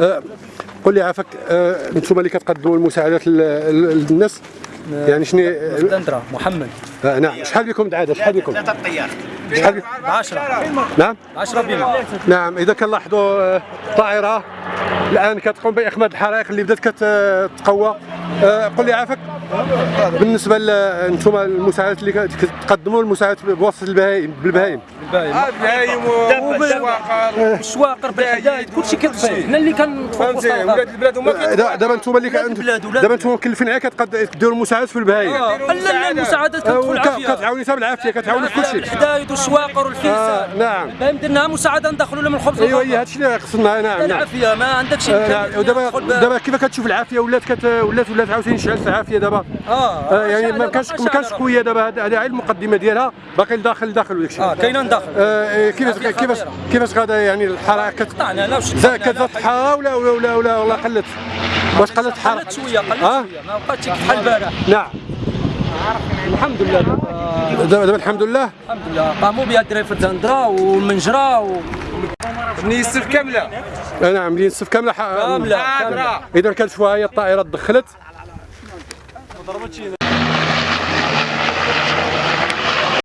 آه، قل لي عافاك أنتم اللي كتقدموا المساعدات لل- للناس؟ يعني شنو؟ دندرة محمد. آه، نعم. شحال بكم دعاده شحال بكم الطيار شحال بكم 10 نعم؟ 10 بما نعم. إذا كنلاحظوا الطائره الآن كتقوم بإخماد الحرائق اللي بدات كتقوى قل لي عافاك بالنسبة لانتم المساعدات اللي كتقدموا المساعدات بواسطة البهائم بالبهائم الباين بهايم وشواقر الشواقر بالحدايد كلشي كيطفي حنا اللي كنطفوا في وسط فهمتي ولاد. البلاد هما آه، دا- دابا أنتم اللي دابا أنتم مكلفين كتقد- كديروا المساعدات في البهائم آه. لا المساعدات آه، كتدخل وك- العافيه كتعاوني حتى بالعافيه كتعاوني في كل شيء الحدايد والشواقر آه، والفلسه نعم الباين درناها مساعدة ندخلوا لهم الخبز والخضر. هي هادشي اللي خصنا نعم نعم. العافيه ما عندك شي آه، نعم. ودابا دابا كيف كتشوف العافية؟ ولات ولات ولات عاوتاني شعلت العافيه دابا؟ آه آه، يعني ما كانش ما كانش قوية دابا هذا غير المقدمة ديالها. باقي لداخل لداخل وداك الشيء آه كاينة ندخل آه، كيفاش هذه كيفاش خطيرة. كيفاش غادا يعني الحرائق كت قطعنا لا كتزاد الحراره ولا ولا ولا ولا ولا قلت؟ واش قلت الحراره قلت شوية قلت آه؟ شوية. ما بقاتش بحال البارح نعم. الحمد لله. دابا- دابا الحمد لله. الحمد لله. قاموا بها الدراري في الدندره والمنجرة و... بني السف كاملة. آه، نعم الصف كاملة. ح- كاملة إذا كانت شوية هي الطائره Подорвачини.